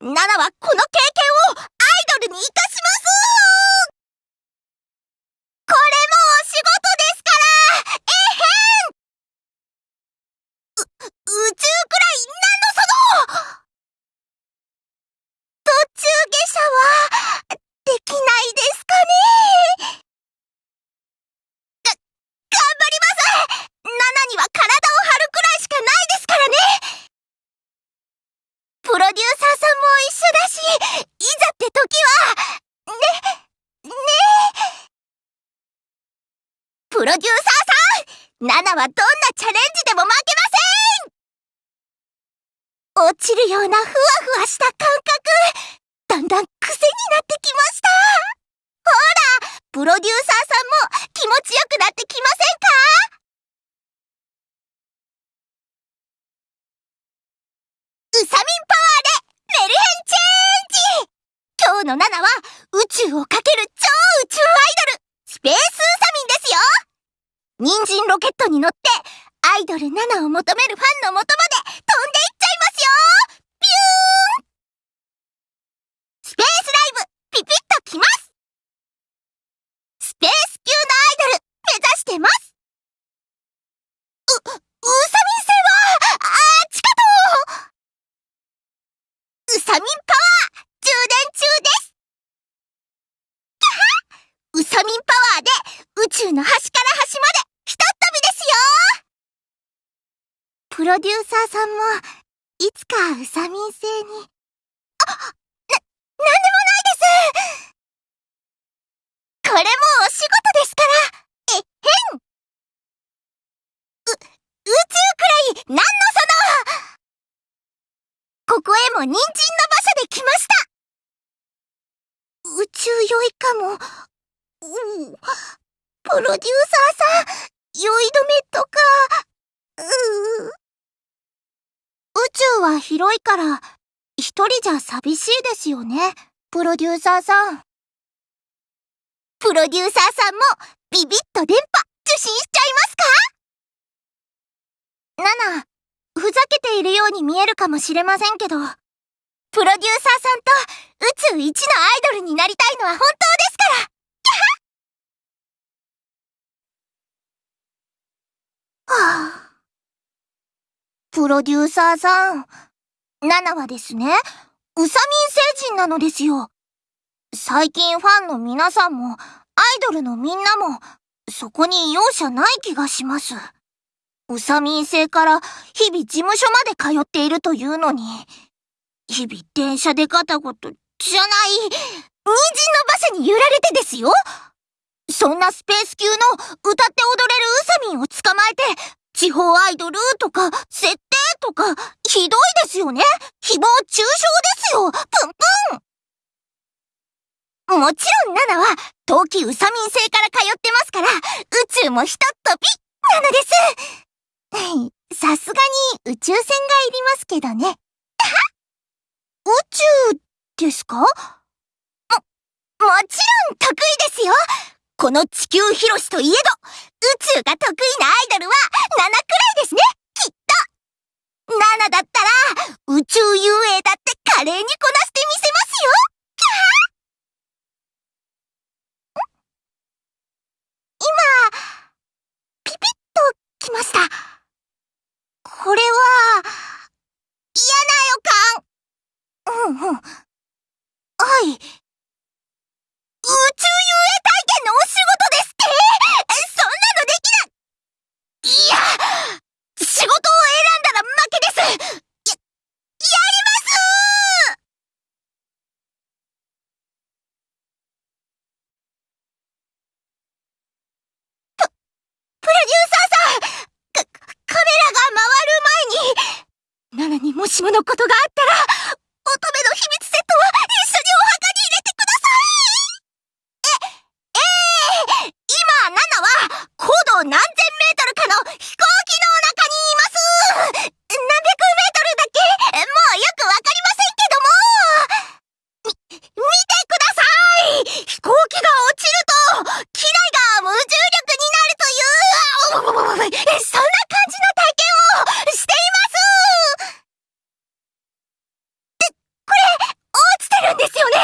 ナナはこの経験をアイドルに生かしますこれもお仕事ですからえへんう、宇宙くらい何のその途中下車はできないですかね頑張りますナナには体を張るくらいしかないですからねプロデューサーさんも一緒だし、いざって時は、ね、ねプロデューサーさん。ナナはどんなチャレンジでも負けません。落ちるようなふわふわした感覚、だんだん癖になってきました。ほらプロデューサーさんも気持ちよくなってきませんか？ウサミンパワーでメルヘンチェンジ。今日のナナは宇宙をかける超宇宙アイドル。スペース人参ロケットに乗ってアイドルナナを求めるファンの元まで飛んでいっちゃいますよピューンスペースライブピピッときますスペース級のアイドル目指してますう、ウサミン星は、あっちかとウサミンパワー充電中ですキャハウサミンパワーで宇宙の端から端までひとっ飛びですよプロデューサーさんもいつかウサミン星に。あ、な、なんでもないです。これもお仕事ですから。えっへんう、宇宙くらいなんのその。ここへも人参の馬車で来ました。宇宙酔いかも。うん。プロデューサーさん、酔い止めとか、う宇宇宙は広いから、一人じゃ寂しいですよね、プロデューサーさん。プロデューサーさんも、ビビッと電波、受信しちゃいますか？ナナ、ふざけているように見えるかもしれませんけど、プロデューサーさんと宇宙一のアイドルになりたいのは本当ですから。はあ、プロデューサーさん、ナナはですね、ウサミン星人なのですよ。最近ファンの皆さんも、アイドルのみんなも、そこに容赦ない気がします。ウサミン星から日々事務所まで通っているというのに、日々電車でガタゴトじゃない、人参の馬車に揺られてですよそんなスペース級の歌って踊れるウサミンを捕まえて、地方アイドルとか、設定とか、ひどいですよね。誹謗中傷ですよ。プンプン。もちろんナナは、冬季ウサミン星から通ってますから、宇宙もひとっ飛びなのです。さすがに宇宙船がいりますけどね。宇宙ですか？も、もちろん得意ですよ。この地球広しといえど、宇宙が得意なアイドルは7くらいですねきっと !7 だったら、宇宙遊泳だって華麗にこなしてみせますよ今、ピピッときました。これは、嫌な予感。うんうん。はい。宇宙遊泳体験のお仕事ですってそんなのできないいや仕事を選んだら負けですや、やりますプ、プロデューサーさんカ、カメラが回る前に、ナナにもしものことがあったら、乙女の秘密セット変ですよね。